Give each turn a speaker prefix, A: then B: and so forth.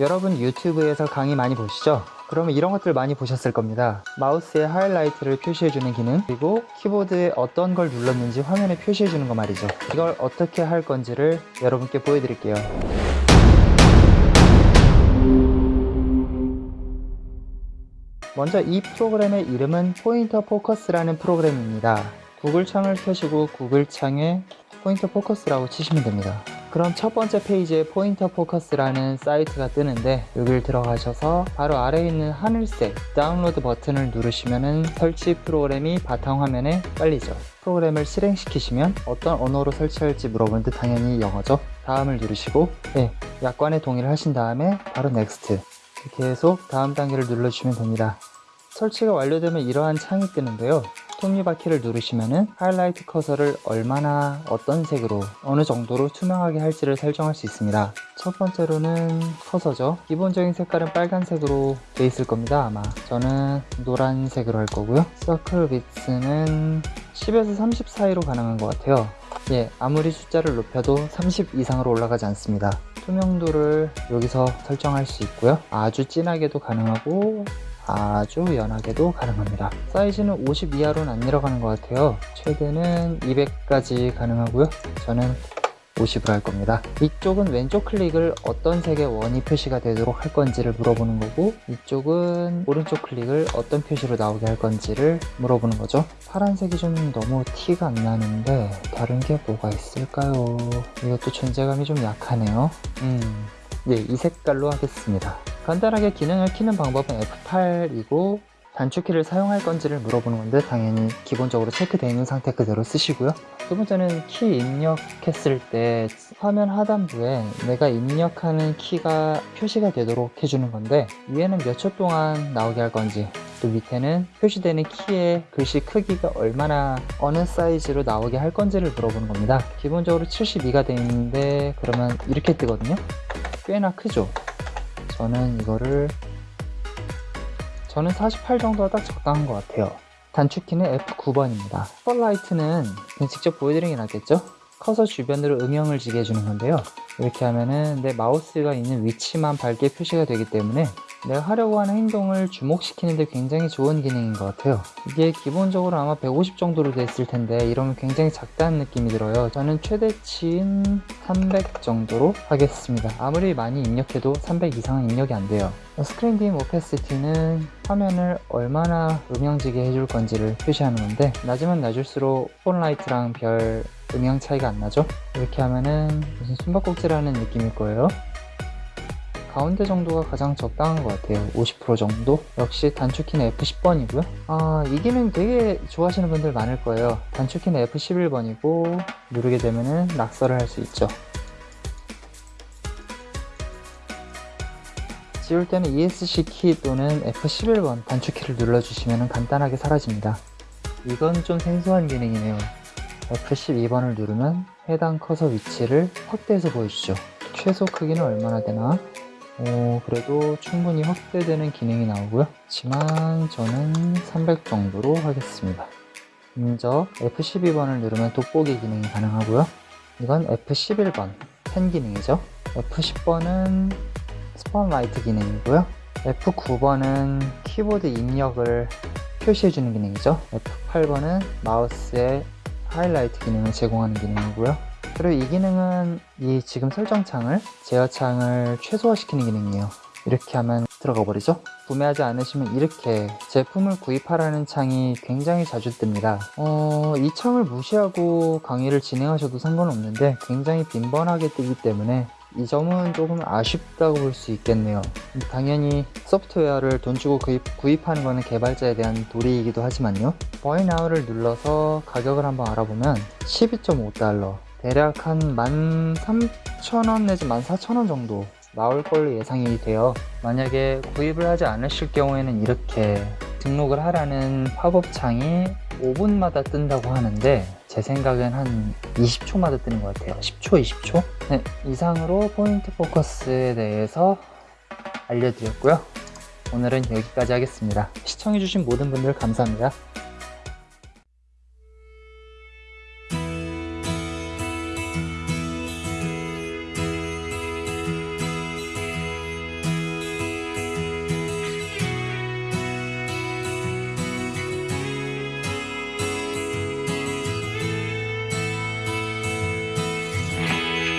A: 여러분 유튜브에서 강의 많이 보시죠? 그러면 이런 것들 많이 보셨을 겁니다. 마우스에 하이라이트를 표시해주는 기능, 그리고 키보드에 어떤 걸 눌렀는지 화면에 표시해주는 거 말이죠. 이걸 어떻게 할 건지를 여러분께 보여드릴게요. 먼저 이 프로그램의 이름은 Pointer Focus라는 프로그램입니다. 구글 창을 켜시고 구글 창에 Pointer Focus라고 치시면 됩니다. 그럼 첫 번째 페이지에 Pointer Focus라는 사이트가 뜨는데 여기를 들어가셔서 바로 아래에 있는 하늘색 다운로드 버튼을 누르시면 설치 프로그램이 바탕화면에 깔리죠. 프로그램을 실행시키시면 어떤 언어로 설치할지 물어보는데 당연히 영어죠. 다음을 누르시고 네, 약관에 동의를 하신 다음에 바로 Next 계속 다음 단계를 눌러주시면 됩니다. 설치가 완료되면 이러한 창이 뜨는데요. 톱니바퀴를 누르시면은 하이라이트 커서를 얼마나 어떤 색으로 어느 정도로 투명하게 할지를 설정할 수 있습니다. 첫 번째로는 커서죠. 기본적인 색깔은 빨간색으로 돼 있을 겁니다. 아마 저는 노란색으로 할 거고요. 서클 비트는 10에서 30 사이로 가능한 것 같아요. 예, 아무리 숫자를 높여도 30 이상으로 올라가지 않습니다. 투명도를 여기서 설정할 수 있고요. 아주 진하게도 가능하고 아주 연하게도 가능합니다. 사이즈는 50 이하로는 안 내려가는 것 같아요. 최대는 200까지 가능하고요. 저는 50으로 할 겁니다. 이쪽은 왼쪽 클릭을 어떤 색의 원이 표시가 되도록 할 건지를 물어보는 거고 이쪽은 오른쪽 클릭을 어떤 표시로 나오게 할 건지를 물어보는 거죠. 파란색이 좀 너무 티가 안 나는데 다른 게 뭐가 있을까요? 이것도 존재감이 좀 약하네요. 음, 예, 이 색깔로 하겠습니다 간단하게 기능을 키는 방법은 F8이고 단축키를 사용할 건지를 물어보는 건데 당연히 기본적으로 체크되어 있는 상태 그대로 쓰시고요. 두 번째는 키 입력했을 때 화면 하단부에 내가 입력하는 키가 표시가 되도록 해주는 건데 위에는 몇 초 동안 나오게 할 건지 또 밑에는 표시되는 키의 글씨 크기가 얼마나 어느 사이즈로 나오게 할 건지를 물어보는 겁니다. 기본적으로 72가 되어 있는데 그러면 이렇게 뜨거든요. 꽤나 크죠 저는 이거를 저는 48 정도가 딱 적당한 것 같아요. 단축키는 F9번입니다. 스팟라이트는 그냥 직접 보여드리는 게 낫겠죠? 커서 주변으로 음영을 지게 해주는 건데요. 이렇게 하면은 내 마우스가 있는 위치만 밝게 표시가 되기 때문에 내가 하려고 하는 행동을 주목시키는데 굉장히 좋은 기능인 것 같아요. 이게 기본적으로 아마 150 정도로 됐을 텐데 이러면 굉장히 작다는 느낌이 들어요. 저는 최대치인 300 정도로 하겠습니다. 아무리 많이 입력해도 300 이상은 입력이 안 돼요. 스크린 딤 오페시티는 화면을 얼마나 음영지게 해줄 건지를 표시하는 건데 낮으면 낮을수록 폰라이트랑 별 음영 차이가 안 나죠? 이렇게 하면은 무슨 숨바꼭질하는 느낌일 거예요 가운데 정도가 가장 적당한 것 같아요. 50% 정도? 역시 단축키는 F10번이고요. 아, 이 기능 되게 좋아하시는 분들 많을 거예요. 단축키는 F11번이고 누르게 되면 낙서를 할 수 있죠. 지울 때는 ESC 키 또는 F11번 단축키를 눌러주시면 간단하게 사라집니다. 이건 좀 생소한 기능이네요. F12번을 누르면 해당 커서 위치를 확대해서 보여주죠. 최소 크기는 얼마나 되나 오, 그래도 충분히 확대되는 기능이 나오고요. 하지만 저는 300 정도로 하겠습니다. 먼저 F12번을 누르면 돋보기 기능이 가능하고요. 이건 F11번 펜 기능이죠. F10번은 spotlight 기능이고요. F9번은 키보드 입력을 표시해주는 기능이죠. F8번은 마우스의 하이라이트 기능을 제공하는 기능이고요 그리고 이 기능은 이 지금 설정창을 제어창을 최소화시키는 기능이에요. 이렇게 하면 들어가 버리죠? 구매하지 않으시면 이렇게 제품을 구입하라는 창이 굉장히 자주 뜹니다. 어, 이 창을 무시하고 강의를 진행하셔도 상관없는데 굉장히 빈번하게 뜨기 때문에 이 점은 조금 아쉽다고 볼 수 있겠네요. 당연히 소프트웨어를 돈 주고 구입, 구입하는 것은 개발자에 대한 도리이기도 하지만요. Now를 눌러서 가격을 한번 알아보면 12.5달러 대략 한 13,000원 내지 14,000원 정도 나올 걸로 예상이 돼요. 만약에 구입을 하지 않으실 경우에는 이렇게 등록을 하라는 팝업 창이 5분마다 뜬다고 하는데 제 생각엔 한 20초마다 뜨는 것 같아요. 10초 20초? 네, 이상으로 포인트 포커스에 대해서 알려드렸고요. 오늘은 여기까지 하겠습니다. 시청해주신 모든 분들 감사합니다